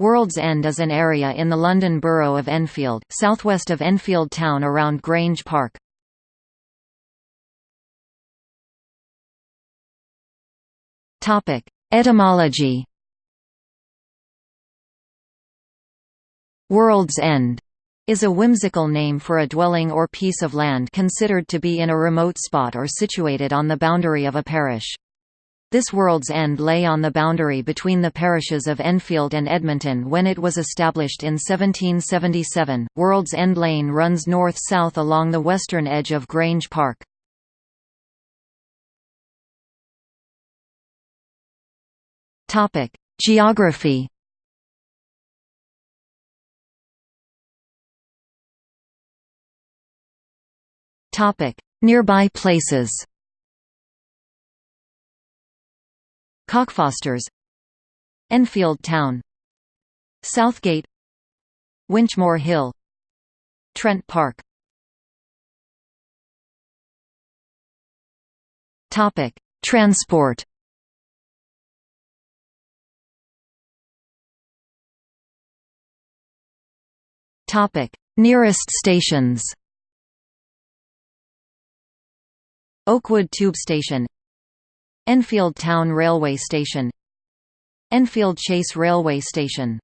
World's End is an area in the London Borough of Enfield, southwest of Enfield town around Grange Park. Etymology World's End is a whimsical name for a dwelling or piece of land considered to be in a remote spot or situated on the boundary of a parish. This World's End lay on the boundary between the parishes of Enfield and Edmonton when it was established in 1777. World's End Lane runs north-south along the western edge of Grange Park. Geography. Topic: Nearby places. Cockfosters Enfield Town Southgate Winchmore Hill Trent Park Topic: Transport. Topic: Nearest stations. Oakwood Tube Station Enfield Town Railway Station Enfield Chase Railway Station